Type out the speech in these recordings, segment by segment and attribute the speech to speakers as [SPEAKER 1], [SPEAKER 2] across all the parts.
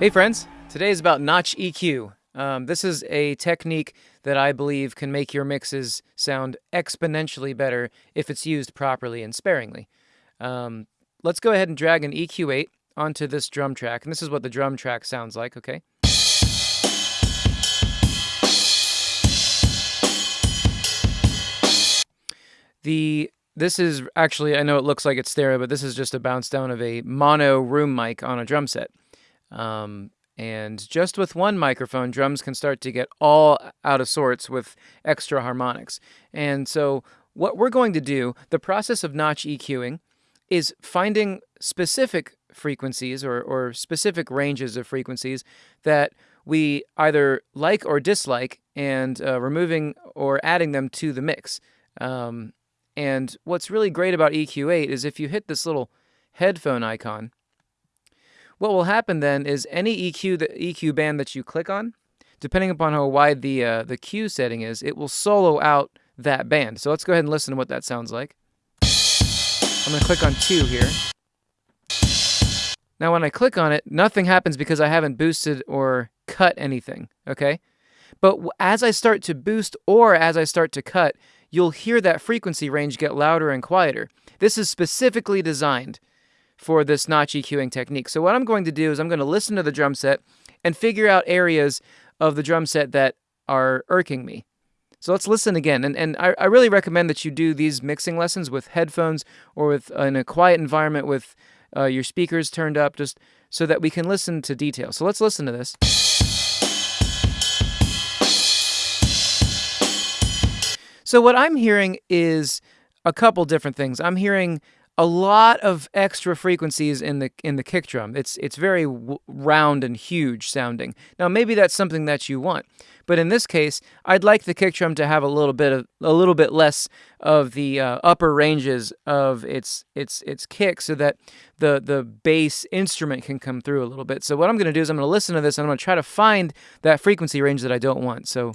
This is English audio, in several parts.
[SPEAKER 1] Hey friends, today is about Notch EQ. Um, this is a technique that I believe can make your mixes sound exponentially better if it's used properly and sparingly. Um, let's go ahead and drag an EQ8 onto this drum track, and this is what the drum track sounds like, okay? The this is actually I know it looks like it's stereo, but this is just a bounce down of a mono room mic on a drum set. Um, and just with one microphone, drums can start to get all out of sorts with extra harmonics. And so, what we're going to do, the process of notch EQing, is finding specific frequencies or, or specific ranges of frequencies that we either like or dislike and uh, removing or adding them to the mix. Um, and what's really great about EQ8 is if you hit this little headphone icon, what will happen then is any EQ the EQ band that you click on, depending upon how wide the uh, the Q setting is, it will solo out that band. So let's go ahead and listen to what that sounds like. I'm going to click on 2 here. Now when I click on it, nothing happens because I haven't boosted or cut anything, okay? But as I start to boost or as I start to cut, you'll hear that frequency range get louder and quieter. This is specifically designed for this notch EQing technique. So what I'm going to do is I'm going to listen to the drum set and figure out areas of the drum set that are irking me. So let's listen again. And, and I, I really recommend that you do these mixing lessons with headphones or with uh, in a quiet environment with uh, your speakers turned up just so that we can listen to detail. So let's listen to this. So what I'm hearing is a couple different things. I'm hearing a lot of extra frequencies in the in the kick drum. It's it's very round and huge sounding. Now maybe that's something that you want, but in this case, I'd like the kick drum to have a little bit of a little bit less of the uh, upper ranges of its its its kick, so that the the bass instrument can come through a little bit. So what I'm going to do is I'm going to listen to this and I'm going to try to find that frequency range that I don't want. So.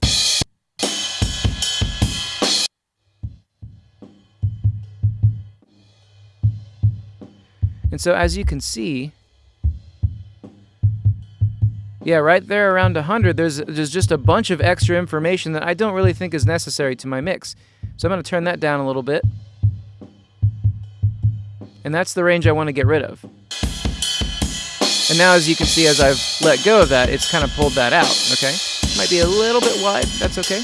[SPEAKER 1] And so as you can see, yeah, right there around 100, there's, there's just a bunch of extra information that I don't really think is necessary to my mix. So I'm going to turn that down a little bit. And that's the range I want to get rid of. And now as you can see, as I've let go of that, it's kind of pulled that out, okay? Might be a little bit wide, that's okay.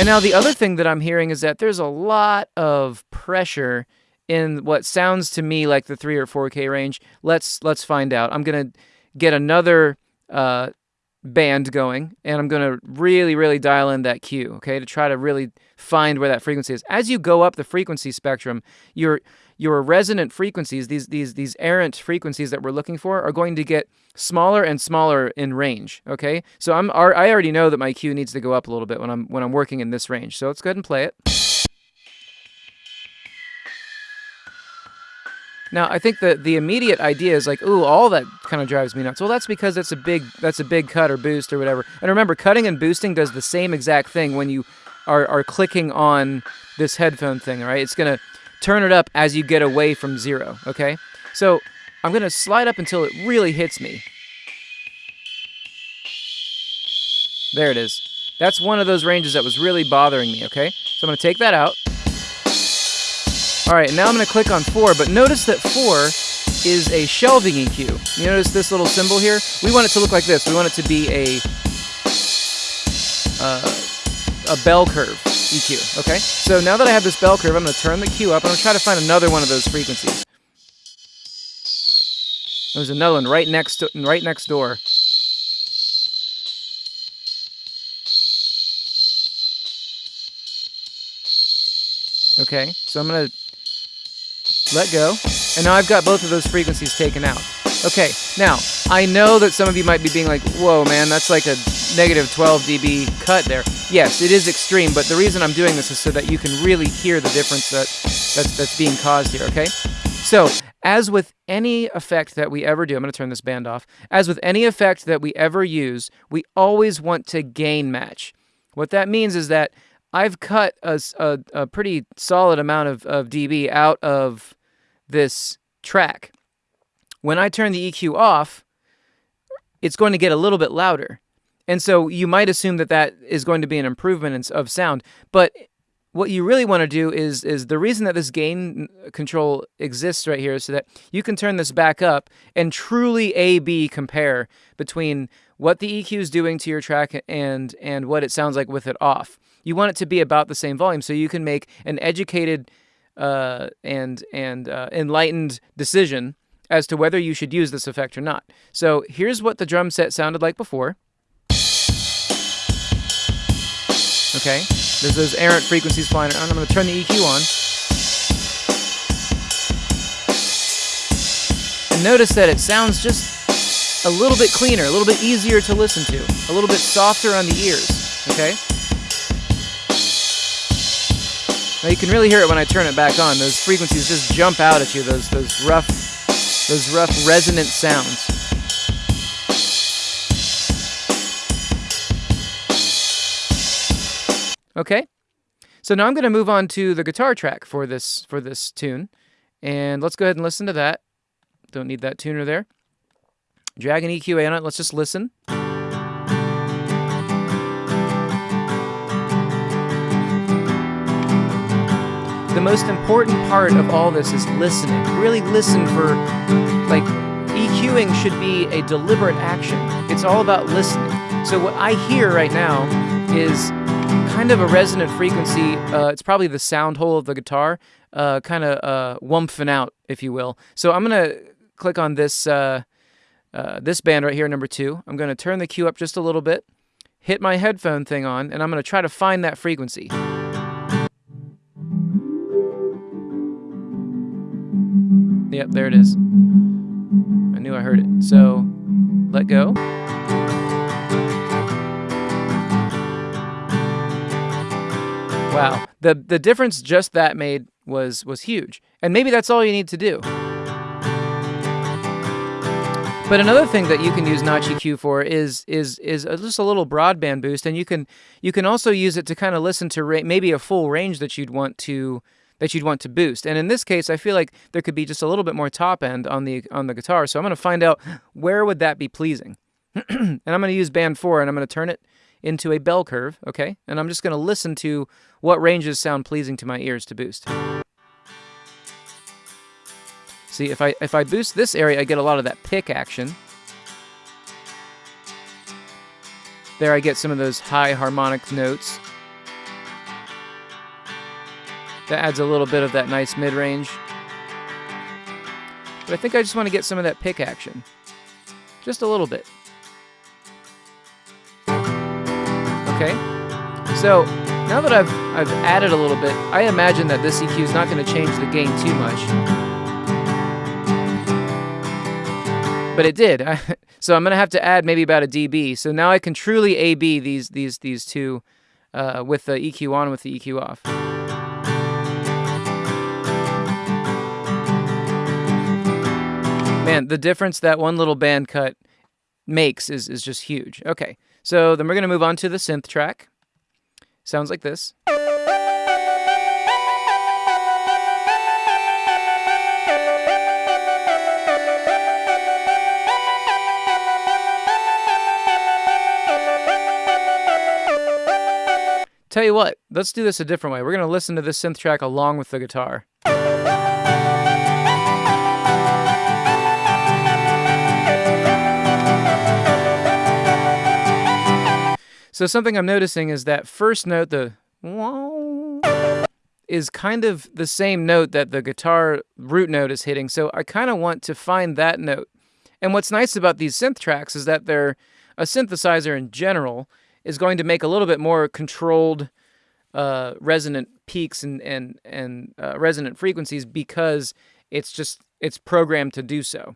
[SPEAKER 1] And now the other thing that I'm hearing is that there's a lot of pressure in what sounds to me like the 3 or 4K range. Let's let's find out. I'm going to get another uh, band going and I'm going to really really dial in that Q, okay? To try to really find where that frequency is. As you go up the frequency spectrum, your your resonant frequencies, these these these errant frequencies that we're looking for are going to get smaller and smaller in range, okay? So I'm I already know that my Q needs to go up a little bit when I'm when I'm working in this range. So let's go ahead and play it. Now, I think the the immediate idea is like, ooh, all that kind of drives me nuts. Well, that's because that's a big that's a big cut or boost or whatever. And remember, cutting and boosting does the same exact thing when you are are clicking on this headphone thing. Right? It's gonna turn it up as you get away from zero. Okay? So I'm gonna slide up until it really hits me. There it is. That's one of those ranges that was really bothering me. Okay? So I'm gonna take that out. All right, now I'm going to click on 4, but notice that 4 is a shelving EQ. You notice this little symbol here? We want it to look like this. We want it to be a uh, a bell curve EQ, okay? So now that I have this bell curve, I'm going to turn the Q up, and I'm going to try to find another one of those frequencies. There's another one right next to, right next door. Okay, so I'm to let go, and now I've got both of those frequencies taken out. Okay, now, I know that some of you might be being like, whoa, man, that's like a negative 12 dB cut there. Yes, it is extreme, but the reason I'm doing this is so that you can really hear the difference that, that's, that's being caused here, okay? So, as with any effect that we ever do, I'm going to turn this band off. As with any effect that we ever use, we always want to gain match. What that means is that I've cut a, a, a pretty solid amount of, of dB out of this track. When I turn the EQ off, it's going to get a little bit louder. And so you might assume that that is going to be an improvement of sound, but what you really want to do is is the reason that this gain control exists right here is so that you can turn this back up and truly A B compare between what the EQ is doing to your track and and what it sounds like with it off. You want it to be about the same volume so you can make an educated uh, and and uh, enlightened decision as to whether you should use this effect or not. So here's what the drum set sounded like before. Okay, there's those errant frequencies flying around. I'm going to turn the EQ on. And notice that it sounds just a little bit cleaner, a little bit easier to listen to, a little bit softer on the ears. Okay? Now you can really hear it when I turn it back on. Those frequencies just jump out at you, those, those rough, those rough resonant sounds. Okay? So now I'm going to move on to the guitar track for this for this tune. And let's go ahead and listen to that. Don't need that tuner there. Drag an EQ8 on it. Let's just listen. Most important part of all this is listening. Really listen for, like, EQing should be a deliberate action. It's all about listening. So what I hear right now is kind of a resonant frequency. Uh, it's probably the sound hole of the guitar, uh, kind of uh, wumping out, if you will. So I'm gonna click on this uh, uh, this band right here, number two. I'm gonna turn the Q up just a little bit, hit my headphone thing on, and I'm gonna try to find that frequency. Yep, there it is. I knew I heard it. So let go. Wow. The the difference just that made was was huge. And maybe that's all you need to do. But another thing that you can use Notch EQ for is is is just a little broadband boost, and you can you can also use it to kind of listen to maybe a full range that you'd want to that you'd want to boost. And in this case, I feel like there could be just a little bit more top end on the on the guitar. So I'm going to find out where would that be pleasing. and I'm going to use band 4 and I'm going to turn it into a bell curve, okay? And I'm just going to listen to what ranges sound pleasing to my ears to boost. See, if I if I boost this area, I get a lot of that pick action. There I get some of those high harmonic notes. That adds a little bit of that nice mid-range. But I think I just want to get some of that pick action. Just a little bit. Okay? So, now that I've, I've added a little bit, I imagine that this EQ is not going to change the gain too much. But it did. so I'm going to have to add maybe about a dB. So now I can truly A-B these, these, these two uh, with the EQ on with the EQ off. Man, the difference that one little band cut makes is, is just huge. Okay, so then we're going to move on to the synth track. Sounds like this. Tell you what, let's do this a different way. We're going to listen to this synth track along with the guitar. So something I'm noticing is that first note, the is kind of the same note that the guitar root note is hitting. So I kind of want to find that note. And what's nice about these synth tracks is that they're a synthesizer in general is going to make a little bit more controlled uh, resonant peaks and and and uh, resonant frequencies because it's just it's programmed to do so.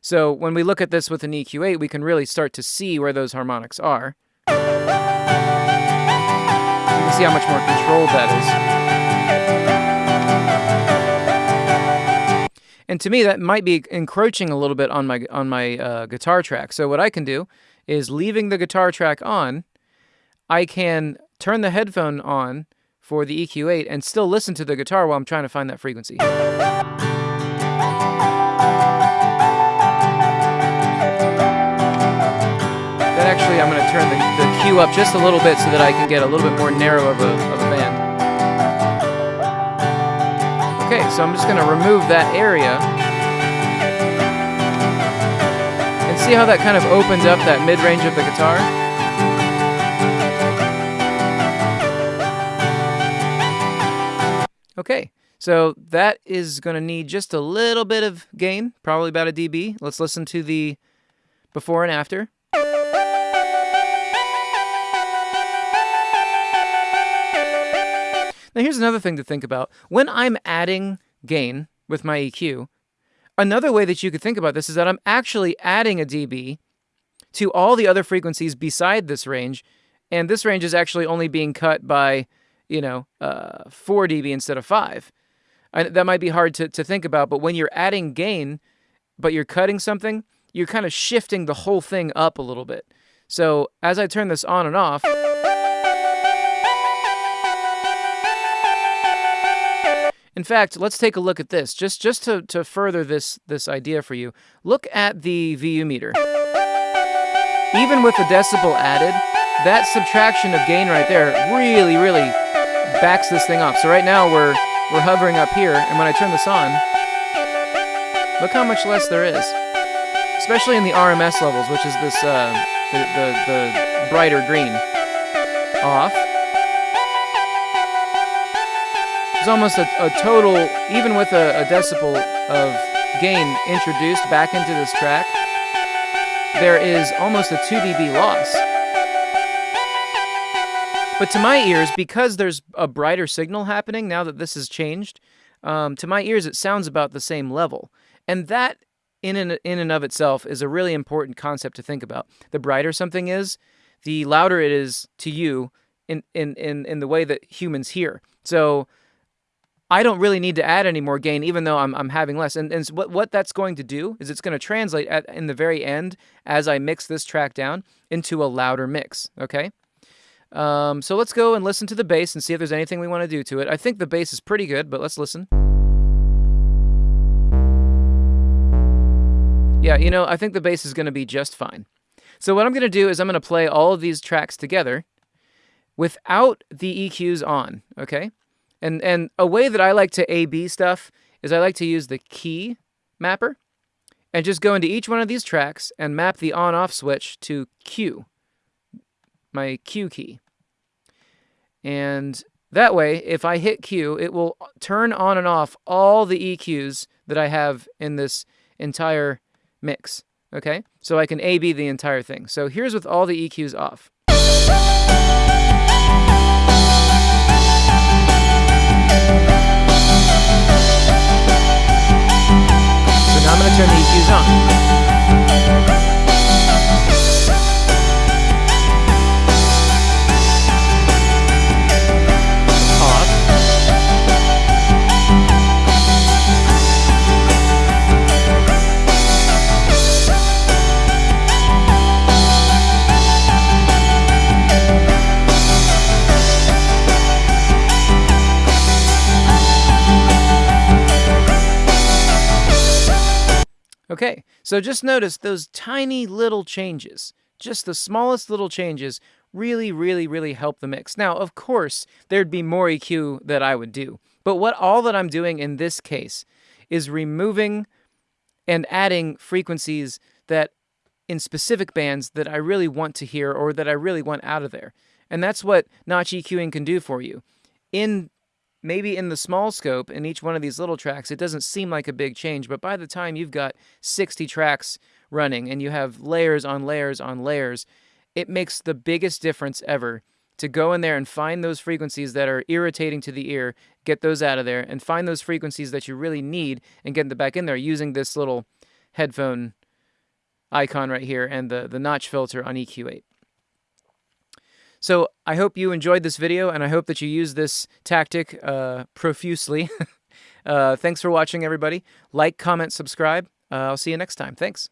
[SPEAKER 1] So when we look at this with an EQ8, we can really start to see where those harmonics are can see how much more controlled that is. And to me, that might be encroaching a little bit on my on my uh, guitar track. So what I can do is leaving the guitar track on, I can turn the headphone on for the EQ8 and still listen to the guitar while I'm trying to find that frequency. Then actually, I'm going to turn the, the Q up just a little bit so that I can get a little bit more narrow of a, of a band. Okay, so I'm just going to remove that area. And see how that kind of opens up that mid-range of the guitar? Okay, so that is going to need just a little bit of gain, probably about a dB. Let's listen to the before and after. Now, here's another thing to think about. When I'm adding gain with my EQ, another way that you could think about this is that I'm actually adding a dB to all the other frequencies beside this range, and this range is actually only being cut by, you know, uh, 4 dB instead of 5. I, that might be hard to, to think about, but when you're adding gain, but you're cutting something, you're kind of shifting the whole thing up a little bit. So as I turn this on and off, In fact, let's take a look at this. Just just to, to further this, this idea for you, look at the VU meter. Even with the decibel added, that subtraction of gain right there really, really backs this thing off. So right now we're, we're hovering up here, and when I turn this on, look how much less there is. Especially in the RMS levels, which is this, uh, the, the, the brighter green. Off. There's almost a, a total, even with a, a decibel of gain introduced back into this track, there is almost a 2 dB loss. But to my ears, because there's a brighter signal happening now that this has changed, um, to my ears it sounds about the same level. And that, in and, in and of itself, is a really important concept to think about. The brighter something is, the louder it is to you in, in, in, in the way that humans hear. So I don't really need to add any more gain, even though I'm, I'm having less. And, and so what, what that's going to do is it's going to translate at, in the very end, as I mix this track down, into a louder mix, okay? Um, so let's go and listen to the bass and see if there's anything we want to do to it. I think the bass is pretty good, but let's listen. Yeah, you know, I think the bass is going to be just fine. So what I'm going to do is I'm going to play all of these tracks together without the EQs on, okay? And and a way that I like to A-B stuff is I like to use the key mapper and just go into each one of these tracks and map the on-off switch to Q, my Q key. And that way, if I hit Q, it will turn on and off all the EQs that I have in this entire mix. Okay? So I can A-B the entire thing. So here's with all the EQs off. I'm going to turn the EQs on. So just notice those tiny little changes, just the smallest little changes, really, really, really help the mix. Now, of course, there'd be more EQ that I would do, but what all that I'm doing in this case is removing and adding frequencies that in specific bands that I really want to hear or that I really want out of there. And that's what notch EQing can do for you. In maybe in the small scope in each one of these little tracks, it doesn't seem like a big change, but by the time you've got 60 tracks running and you have layers on layers on layers, it makes the biggest difference ever to go in there and find those frequencies that are irritating to the ear, get those out of there, and find those frequencies that you really need and get them back in there using this little headphone icon right here and the, the notch filter on EQ8. So I hope you enjoyed this video, and I hope that you use this tactic uh, profusely. uh, thanks for watching, everybody. Like, comment, subscribe. Uh, I'll see you next time. Thanks.